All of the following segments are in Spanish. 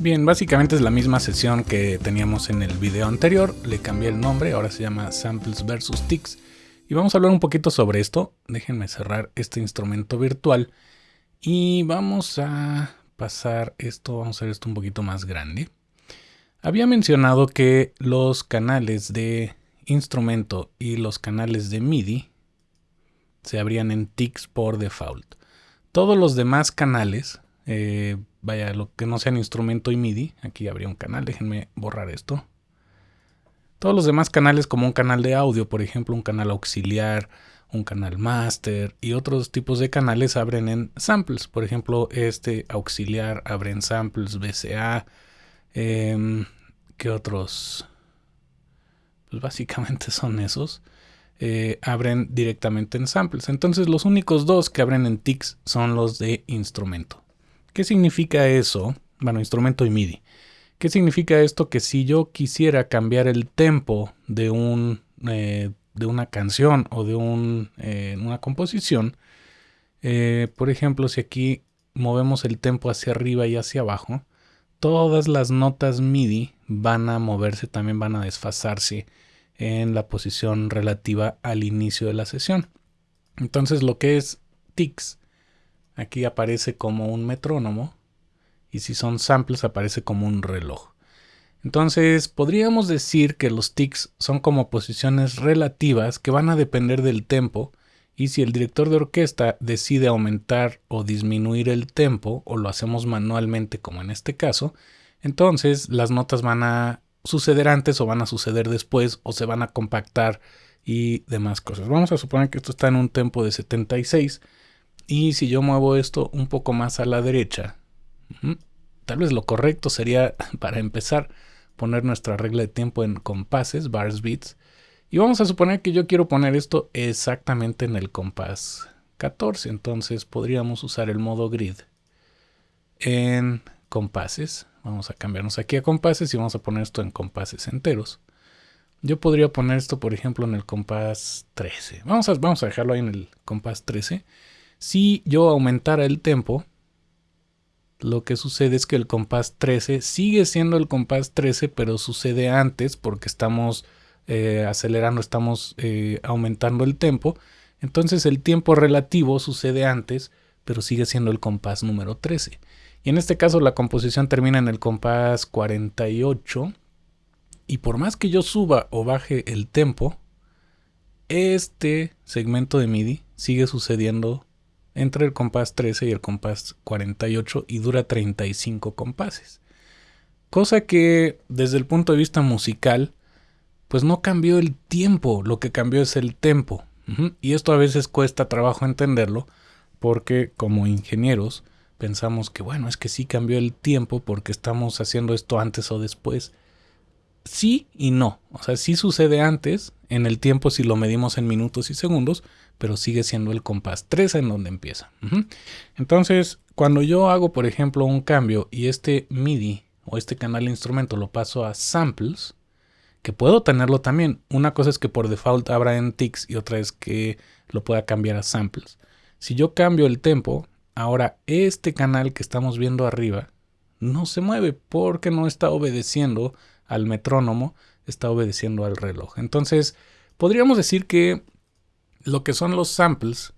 Bien, básicamente es la misma sesión que teníamos en el video anterior, le cambié el nombre, ahora se llama Samples vs Ticks y vamos a hablar un poquito sobre esto. Déjenme cerrar este instrumento virtual y vamos a pasar esto, vamos a hacer esto un poquito más grande. Había mencionado que los canales de instrumento y los canales de MIDI se abrían en Ticks por default. Todos los demás canales eh, vaya, lo que no sean instrumento y MIDI. Aquí habría un canal, déjenme borrar esto. Todos los demás canales como un canal de audio, por ejemplo, un canal auxiliar, un canal master y otros tipos de canales abren en samples. Por ejemplo, este auxiliar abre en samples BCA. Em, ¿Qué otros? Pues básicamente son esos. Eh, abren directamente en samples. Entonces los únicos dos que abren en TICS son los de instrumento. ¿Qué significa eso? Bueno, instrumento y MIDI. ¿Qué significa esto? Que si yo quisiera cambiar el tempo de, un, eh, de una canción o de un, eh, una composición, eh, por ejemplo, si aquí movemos el tempo hacia arriba y hacia abajo, todas las notas MIDI van a moverse, también van a desfasarse en la posición relativa al inicio de la sesión. Entonces lo que es tics Aquí aparece como un metrónomo y si son samples aparece como un reloj. Entonces podríamos decir que los tics son como posiciones relativas que van a depender del tempo y si el director de orquesta decide aumentar o disminuir el tempo o lo hacemos manualmente como en este caso, entonces las notas van a suceder antes o van a suceder después o se van a compactar y demás cosas. Vamos a suponer que esto está en un tempo de 76 y si yo muevo esto un poco más a la derecha, tal vez lo correcto sería, para empezar, poner nuestra regla de tiempo en compases, bars beats. Y vamos a suponer que yo quiero poner esto exactamente en el compás 14. Entonces podríamos usar el modo grid en compases. Vamos a cambiarnos aquí a compases y vamos a poner esto en compases enteros. Yo podría poner esto, por ejemplo, en el compás 13. Vamos a, vamos a dejarlo ahí en el compás 13. Si yo aumentara el tempo, lo que sucede es que el compás 13 sigue siendo el compás 13, pero sucede antes porque estamos eh, acelerando, estamos eh, aumentando el tempo. Entonces el tiempo relativo sucede antes, pero sigue siendo el compás número 13. Y en este caso la composición termina en el compás 48. Y por más que yo suba o baje el tempo, este segmento de MIDI sigue sucediendo entre el compás 13 y el compás 48 y dura 35 compases. Cosa que desde el punto de vista musical, pues no cambió el tiempo, lo que cambió es el tempo. Y esto a veces cuesta trabajo entenderlo porque como ingenieros pensamos que bueno, es que sí cambió el tiempo porque estamos haciendo esto antes o después. Sí y no. O sea, sí sucede antes en el tiempo si lo medimos en minutos y segundos, pero sigue siendo el compás 3 en donde empieza. Entonces, cuando yo hago, por ejemplo, un cambio y este MIDI o este canal de instrumento lo paso a samples, que puedo tenerlo también. Una cosa es que por default abra en ticks y otra es que lo pueda cambiar a samples. Si yo cambio el tempo, ahora este canal que estamos viendo arriba no se mueve porque no está obedeciendo al metrónomo, está obedeciendo al reloj. Entonces, podríamos decir que lo que son los samples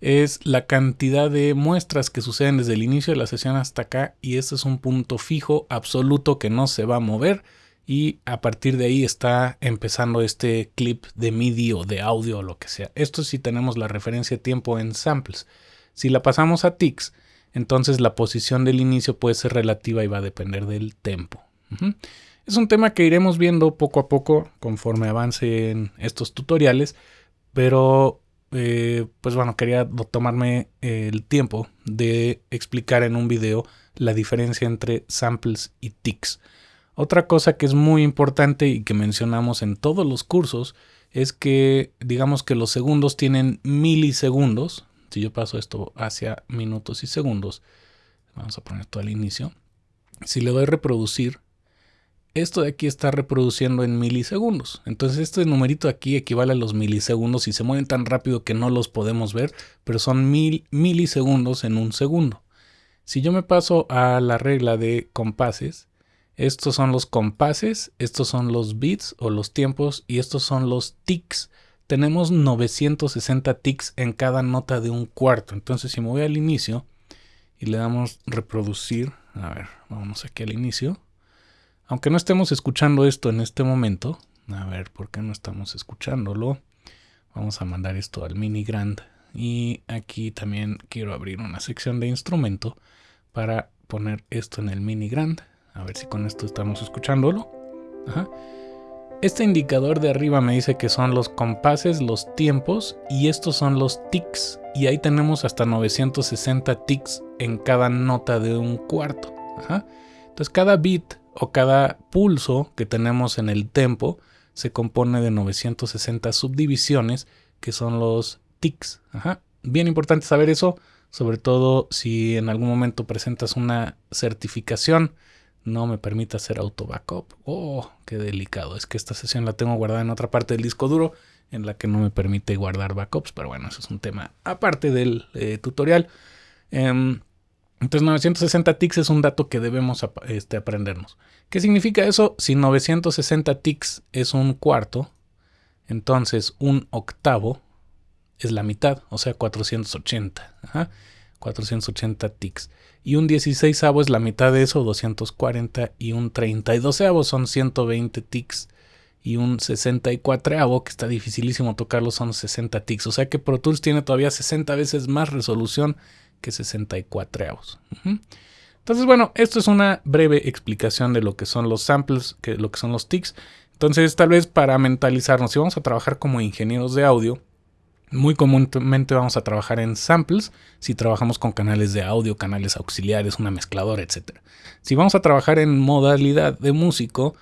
es la cantidad de muestras que suceden desde el inicio de la sesión hasta acá y este es un punto fijo absoluto que no se va a mover y a partir de ahí está empezando este clip de MIDI o de audio o lo que sea. Esto sí tenemos la referencia tiempo en samples. Si la pasamos a ticks, entonces la posición del inicio puede ser relativa y va a depender del tempo. Es un tema que iremos viendo poco a poco conforme avance en estos tutoriales. Pero, eh, pues bueno, quería tomarme el tiempo de explicar en un video la diferencia entre samples y ticks. Otra cosa que es muy importante y que mencionamos en todos los cursos es que digamos que los segundos tienen milisegundos. Si yo paso esto hacia minutos y segundos, vamos a poner esto al inicio. Si le doy reproducir, esto de aquí está reproduciendo en milisegundos. Entonces este numerito aquí equivale a los milisegundos y se mueven tan rápido que no los podemos ver, pero son mil milisegundos en un segundo. Si yo me paso a la regla de compases, estos son los compases, estos son los beats o los tiempos y estos son los ticks. Tenemos 960 ticks en cada nota de un cuarto. Entonces si me voy al inicio y le damos reproducir, a ver, vamos aquí al inicio. Aunque no estemos escuchando esto en este momento, a ver, ¿por qué no estamos escuchándolo? Vamos a mandar esto al mini grand. Y aquí también quiero abrir una sección de instrumento para poner esto en el mini grand. A ver si con esto estamos escuchándolo. Este indicador de arriba me dice que son los compases, los tiempos y estos son los ticks. Y ahí tenemos hasta 960 ticks en cada nota de un cuarto. Entonces cada beat o cada pulso que tenemos en el tempo se compone de 960 subdivisiones que son los ticks. Bien importante saber eso, sobre todo si en algún momento presentas una certificación no me permite hacer auto backup. Oh, qué delicado. Es que esta sesión la tengo guardada en otra parte del disco duro en la que no me permite guardar backups, pero bueno, eso es un tema aparte del eh, tutorial. Em, entonces 960 ticks es un dato que debemos este, aprendernos. ¿Qué significa eso? Si 960 ticks es un cuarto, entonces un octavo es la mitad, o sea 480. Ajá. 480 ticks. Y un 16 es la mitad de eso, 240. Y un 32 son 120 ticks. Y un 64 que está dificilísimo tocarlo, son 60 ticks. O sea que Pro Tools tiene todavía 60 veces más resolución que 64 Entonces, bueno, esto es una breve explicación de lo que son los samples, que lo que son los ticks. Entonces, tal vez para mentalizarnos, si vamos a trabajar como ingenieros de audio, muy comúnmente vamos a trabajar en samples si trabajamos con canales de audio, canales auxiliares, una mezcladora, etc. Si vamos a trabajar en modalidad de músico,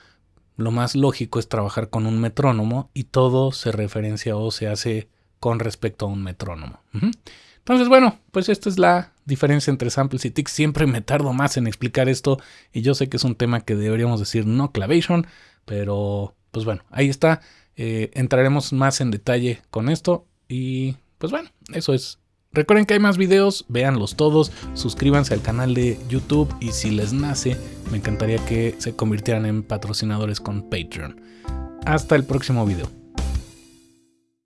lo más lógico es trabajar con un metrónomo y todo se referencia o se hace con respecto a un metrónomo. Entonces, bueno, pues esta es la diferencia entre samples y ticks. Siempre me tardo más en explicar esto y yo sé que es un tema que deberíamos decir no clavation, pero pues bueno, ahí está. Eh, entraremos más en detalle con esto y pues bueno, eso es. Recuerden que hay más videos, véanlos todos, suscríbanse al canal de YouTube y si les nace, me encantaría que se convirtieran en patrocinadores con Patreon. Hasta el próximo video.